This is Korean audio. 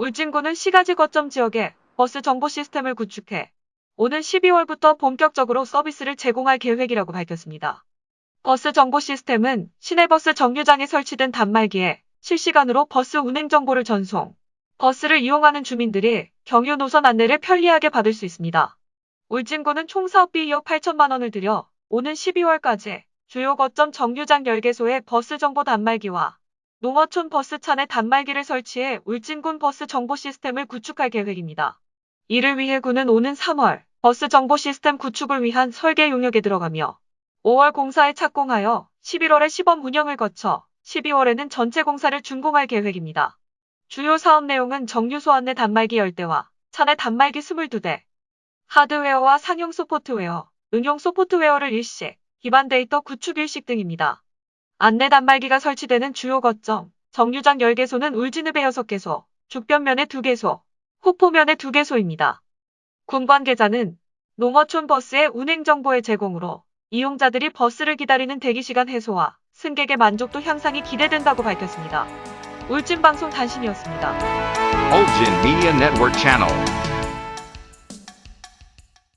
울진군은 시가지 거점 지역에 버스 정보 시스템을 구축해 오는 12월부터 본격적으로 서비스를 제공할 계획이라고 밝혔습니다. 버스 정보 시스템은 시내버스 정류장에 설치된 단말기에 실시간으로 버스 운행 정보를 전송, 버스를 이용하는 주민들이 경유 노선 안내를 편리하게 받을 수 있습니다. 울진군은 총 사업비 2억 8천만 원을 들여 오는 12월까지 주요 거점 정류장 10개소에 버스 정보 단말기와 농어촌 버스 차내 단말기를 설치해 울진군 버스 정보 시스템을 구축할 계획입니다. 이를 위해 군은 오는 3월 버스 정보 시스템 구축을 위한 설계 용역에 들어가며 5월 공사에 착공하여 11월에 시범 운영을 거쳐 12월에는 전체 공사를 준공할 계획입니다. 주요 사업 내용은 정류소 안내 단말기 10대와 차내 단말기 22대, 하드웨어와 상용 소프트웨어, 응용 소프트웨어를 일식, 기반 데이터 구축 일식 등입니다. 안내 단말기가 설치되는 주요 거점, 정류장 10개소는 울진읍에 6개소, 죽변면에 2개소, 후포면에 2개소입니다. 군 관계자는 농어촌 버스의 운행 정보의 제공으로 이용자들이 버스를 기다리는 대기시간 해소와 승객의 만족도 향상이 기대된다고 밝혔습니다. 울진방송 단신이었습니다. Ulgin Media Network Channel.